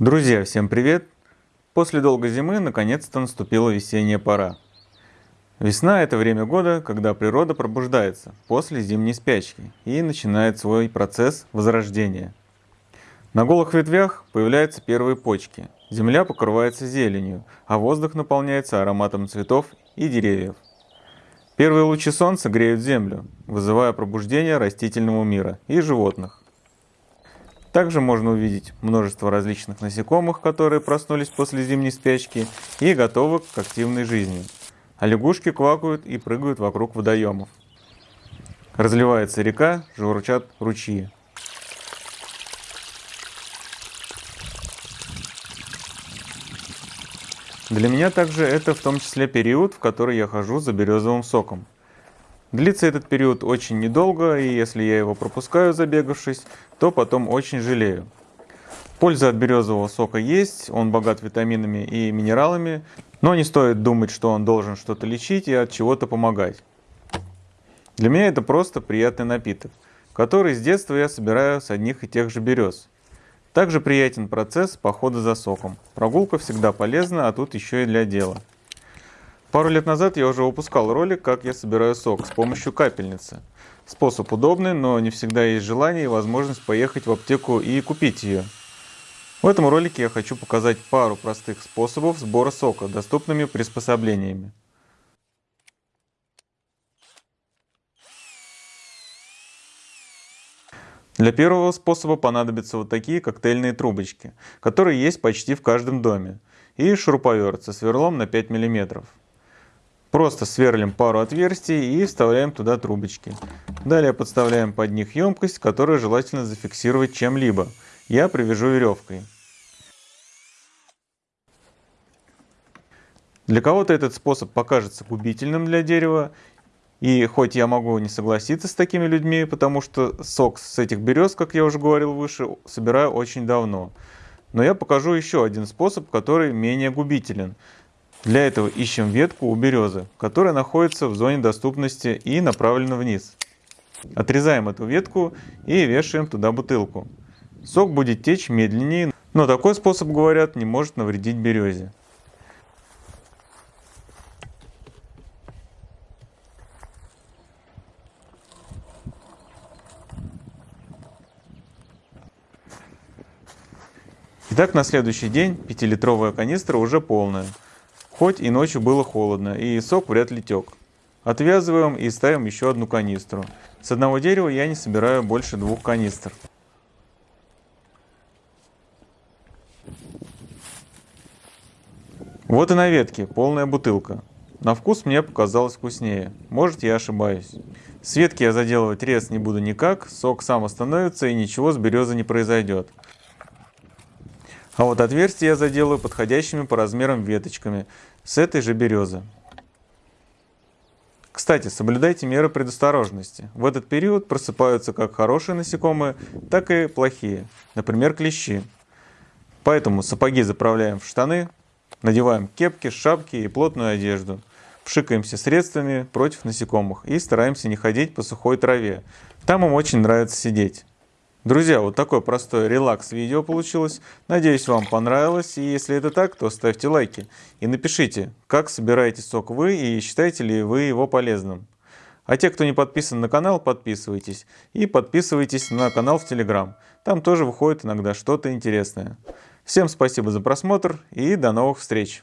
Друзья, всем привет! После долгой зимы наконец-то наступила весенняя пора. Весна – это время года, когда природа пробуждается после зимней спячки и начинает свой процесс возрождения. На голых ветвях появляются первые почки, земля покрывается зеленью, а воздух наполняется ароматом цветов и деревьев. Первые лучи солнца греют землю, вызывая пробуждение растительного мира и животных. Также можно увидеть множество различных насекомых, которые проснулись после зимней спячки и готовы к активной жизни. А лягушки квакают и прыгают вокруг водоемов. Разливается река, журчат ручьи. Для меня также это в том числе период, в который я хожу за березовым соком. Длится этот период очень недолго, и если я его пропускаю, забегавшись, то потом очень жалею. Польза от березового сока есть, он богат витаминами и минералами, но не стоит думать, что он должен что-то лечить и от чего-то помогать. Для меня это просто приятный напиток, который с детства я собираю с одних и тех же берез. Также приятен процесс похода за соком. Прогулка всегда полезна, а тут еще и для дела. Пару лет назад я уже выпускал ролик, как я собираю сок с помощью капельницы. Способ удобный, но не всегда есть желание и возможность поехать в аптеку и купить ее. В этом ролике я хочу показать пару простых способов сбора сока доступными приспособлениями. Для первого способа понадобятся вот такие коктейльные трубочки, которые есть почти в каждом доме, и шуруповерт со сверлом на 5 мм. Просто сверлим пару отверстий и вставляем туда трубочки. Далее подставляем под них емкость, которую желательно зафиксировать чем-либо. Я привяжу веревкой. Для кого-то этот способ покажется губительным для дерева, и хоть я могу не согласиться с такими людьми, потому что сок с этих берез, как я уже говорил выше, собираю очень давно. Но я покажу еще один способ, который менее губителен. Для этого ищем ветку у березы, которая находится в зоне доступности и направлена вниз. Отрезаем эту ветку и вешаем туда бутылку. Сок будет течь медленнее, но такой способ, говорят, не может навредить березе. Итак, на следующий день 5-литровая канистра уже полная. Хоть и ночью было холодно, и сок вряд ли тек. Отвязываем и ставим еще одну канистру. С одного дерева я не собираю больше двух канистр. Вот и на ветке полная бутылка. На вкус мне показалось вкуснее. Может я ошибаюсь. С ветки я заделывать рез не буду никак, сок сам остановится и ничего с березы не произойдет. А вот отверстие я заделаю подходящими по размерам веточками с этой же березы. Кстати, соблюдайте меры предосторожности. В этот период просыпаются как хорошие насекомые, так и плохие, например, клещи. Поэтому сапоги заправляем в штаны, надеваем кепки, шапки и плотную одежду. Пшикаемся средствами против насекомых и стараемся не ходить по сухой траве. Там им очень нравится сидеть. Друзья, вот такое простое релакс-видео получилось. Надеюсь, вам понравилось. И если это так, то ставьте лайки. И напишите, как собираете сок вы и считаете ли вы его полезным. А те, кто не подписан на канал, подписывайтесь. И подписывайтесь на канал в Телеграм. Там тоже выходит иногда что-то интересное. Всем спасибо за просмотр и до новых встреч!